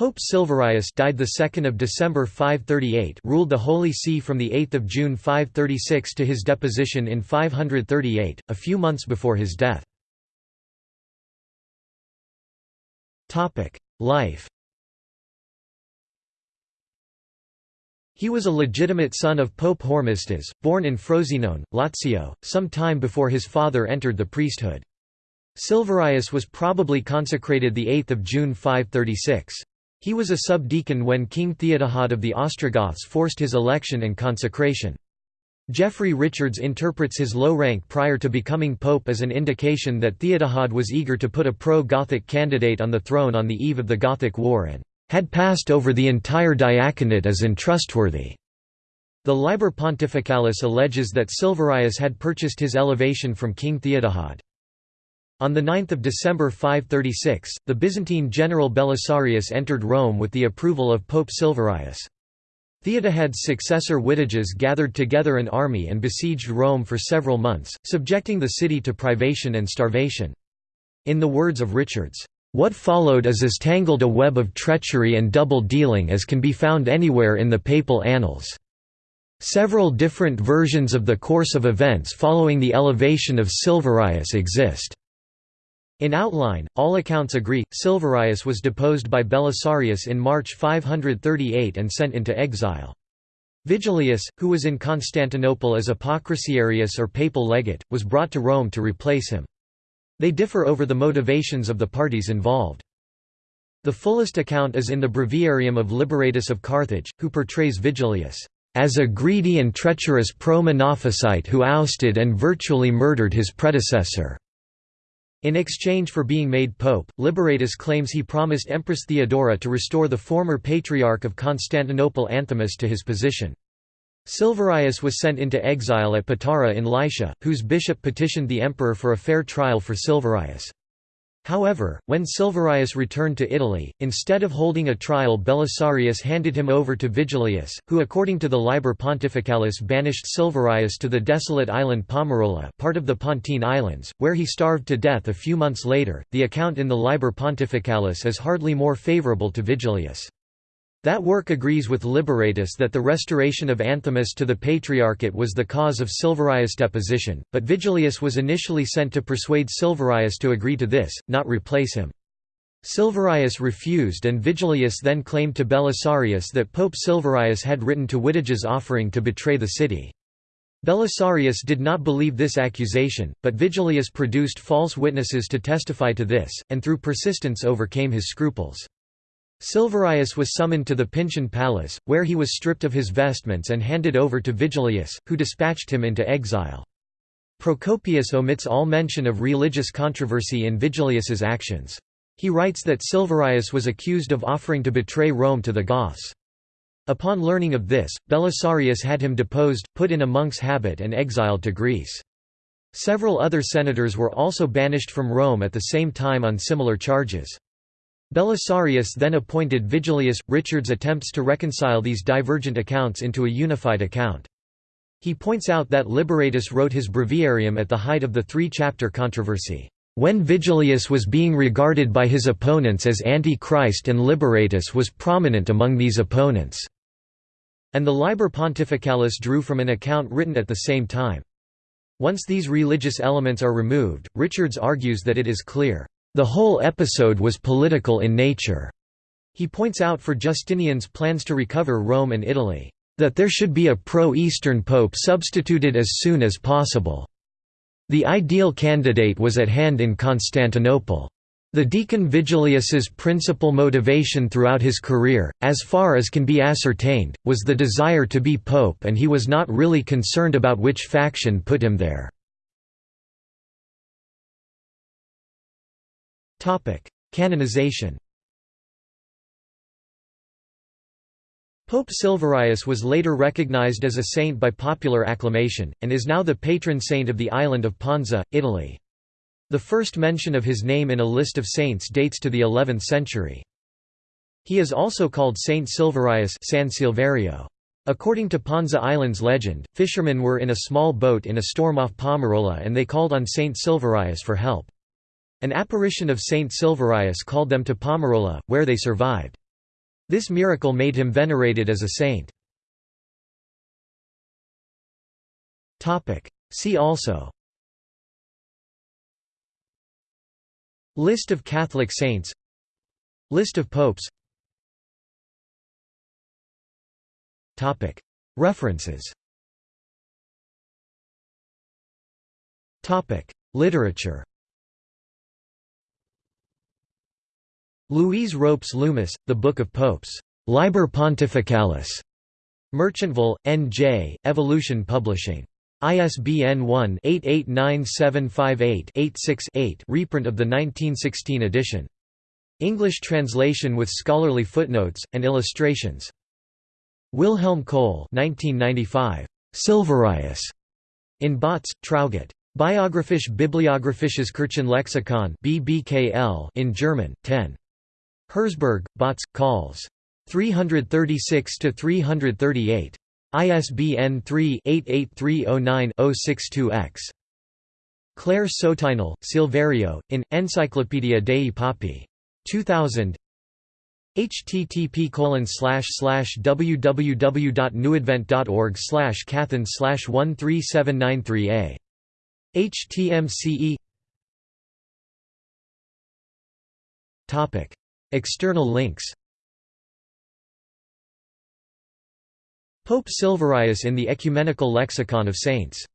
Pope Silverius died the 2nd of December 538, ruled the Holy See from the 8th of June 536 to his deposition in 538, a few months before his death. Topic: Life. He was a legitimate son of Pope Hormisdas, born in Frosinone, Lazio, some time before his father entered the priesthood. Silverius was probably consecrated 8 June 536. He was a subdeacon when King Theodahad of the Ostrogoths forced his election and consecration. Jeffrey Richards interprets his low rank prior to becoming pope as an indication that Theodahad was eager to put a pro-Gothic candidate on the throne on the eve of the Gothic War and had passed over the entire diaconate as untrustworthy. The Liber Pontificalis alleges that Silverius had purchased his elevation from King Theodahad. On 9 December 536, the Byzantine general Belisarius entered Rome with the approval of Pope Silverius. Theodahad's successor Witiges gathered together an army and besieged Rome for several months, subjecting the city to privation and starvation. In the words of Richards, "...what followed is as tangled a web of treachery and double-dealing as can be found anywhere in the papal annals." Several different versions of the course of events following the elevation of Silverius exist. In outline, all accounts agree, Silverius was deposed by Belisarius in March 538 and sent into exile. Vigilius, who was in Constantinople as Apocrisiarius or papal legate, was brought to Rome to replace him. They differ over the motivations of the parties involved. The fullest account is in the Breviarium of Liberatus of Carthage, who portrays Vigilius as a greedy and treacherous pro-Monophysite who ousted and virtually murdered his predecessor. In exchange for being made pope, Liberatus claims he promised Empress Theodora to restore the former Patriarch of Constantinople Anthimus to his position. Silverius was sent into exile at Patara in Lycia, whose bishop petitioned the emperor for a fair trial for Silverius. However, when Silverius returned to Italy, instead of holding a trial Belisarius handed him over to Vigilius, who according to the Liber Pontificalis banished Silverius to the desolate island Palmarola part of the Pontine Islands, where he starved to death a few months later. The account in the Liber Pontificalis is hardly more favourable to Vigilius. That work agrees with Liberatus that the restoration of Anthimus to the Patriarchate was the cause of Silverius' deposition, but Vigilius was initially sent to persuade Silverius to agree to this, not replace him. Silverius refused and Vigilius then claimed to Belisarius that Pope Silverius had written to Witiges offering to betray the city. Belisarius did not believe this accusation, but Vigilius produced false witnesses to testify to this, and through persistence overcame his scruples. Silverius was summoned to the Pincian Palace, where he was stripped of his vestments and handed over to Vigilius, who dispatched him into exile. Procopius omits all mention of religious controversy in Vigilius's actions. He writes that Silverius was accused of offering to betray Rome to the Goths. Upon learning of this, Belisarius had him deposed, put in a monk's habit and exiled to Greece. Several other senators were also banished from Rome at the same time on similar charges. Belisarius then appointed Vigilius. Richards attempts to reconcile these divergent accounts into a unified account. He points out that Liberatus wrote his breviarium at the height of the three-chapter controversy, when Vigilius was being regarded by his opponents as anti-Christ and Liberatus was prominent among these opponents, and the Liber Pontificalis drew from an account written at the same time. Once these religious elements are removed, Richards argues that it is clear the whole episode was political in nature. He points out for Justinian's plans to recover Rome and Italy, that there should be a pro-Eastern pope substituted as soon as possible. The ideal candidate was at hand in Constantinople. The deacon Vigilius's principal motivation throughout his career, as far as can be ascertained, was the desire to be pope and he was not really concerned about which faction put him there. Canonization Pope Silverius was later recognized as a saint by popular acclamation, and is now the patron saint of the island of Ponza, Italy. The first mention of his name in a list of saints dates to the 11th century. He is also called Saint Silverius San Silverio. According to Ponza Island's legend, fishermen were in a small boat in a storm off Palmarola and they called on Saint Silverius for help. An apparition of Saint Silverius called them to Palmarola, where they survived. This miracle made him venerated as a saint. See also. List of Catholic saints. List of popes. References. Literature Louise Ropes Loomis, The Book of Popes. Liber Pontificalis. Merchantville, N.J., Evolution Publishing. ISBN 1-889758-86-8 reprint of the 1916 edition. English translation with scholarly footnotes, and illustrations. Wilhelm Kohl 1995. Silverius. In Bautz, Traugott. Biographisch Bibliographisches Kirchenlexikon in German, 10. Herzberg, Bautz, Calls. 336–338. ISBN 3-88309-062-X. Claire Sotinel, Silverio, in, Encyclopaedia Dei Papi. 2000 http www.newadvent.org slash cathan slash 13793a htmce External links. Pope Silverius in the Ecumenical Lexicon of Saints